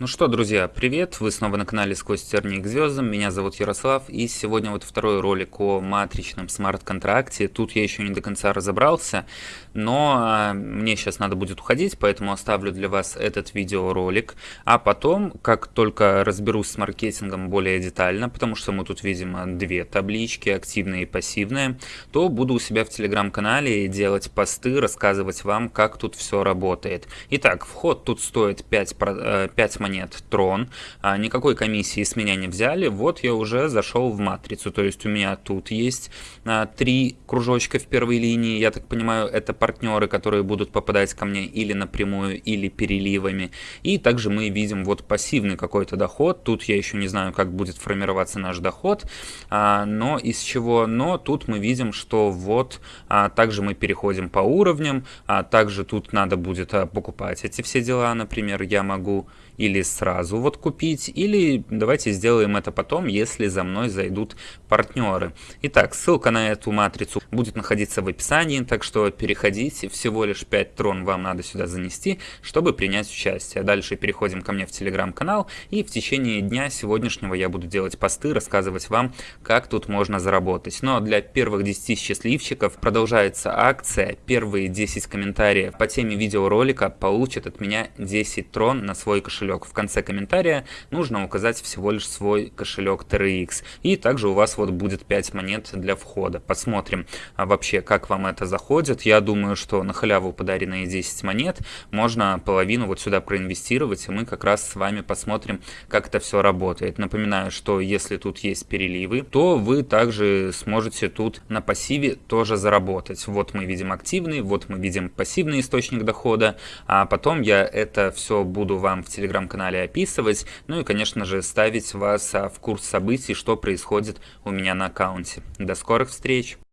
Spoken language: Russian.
Ну что, друзья, привет! Вы снова на канале Сквозь тернии к звездам. Меня зовут Ярослав, и сегодня вот второй ролик о матричном смарт-контракте. Тут я еще не до конца разобрался, но а, мне сейчас надо будет уходить, поэтому оставлю для вас этот видеоролик. А потом, как только разберусь с маркетингом более детально, потому что мы тут видим а, две таблички, активная и пассивная, то буду у себя в телеграм-канале делать посты, рассказывать вам, как тут все работает. Итак, вход тут стоит 5, 5 монет Трон, а, никакой комиссии с меня не взяли, вот я уже зашел в матрицу, то есть у меня тут есть а, три кружочка в первой линии, я так понимаю, это партнеры, которые будут попадать ко мне или напрямую, или переливами, и также мы видим вот пассивный какой-то доход, тут я еще не знаю, как будет формироваться наш доход, а, но из чего, но тут мы видим, что вот также мы переходим по уровням, также тут надо будет покупать эти все дела, например, я могу или сразу вот купить, или давайте сделаем это потом, если за мной зайдут партнеры. Итак, ссылка на эту матрицу будет находиться в описании, так что переходите, всего лишь 5 трон вам надо сюда занести, чтобы принять участие. Дальше переходим ко мне в телеграм-канал, и в течение дня сегодняшнего я буду делать посты, рассказывать вам, как тут можно заработать. Но для первых 10 счастливчиков продолжается акция, первые 10 комментариев по теме видеоролика получат от меня 10 трон на свой кошелек. В конце комментария нужно указать всего лишь свой кошелек TRX. И также у вас вот будет 5 монет для входа. Посмотрим а вообще, как вам это заходит. Я думаю, что на халяву подаренные 10 монет можно половину вот сюда проинвестировать, и мы как раз с вами посмотрим, как это все работает. Напоминаю, что если тут есть переливы, то вы также сможете тут на пассиве тоже заработать. Вот мы видим активный, вот мы видим пассивный источник дохода, а потом я это все буду вам в телеграм телеграм-канале описывать, ну и, конечно же, ставить вас а, в курс событий, что происходит у меня на аккаунте. До скорых встреч!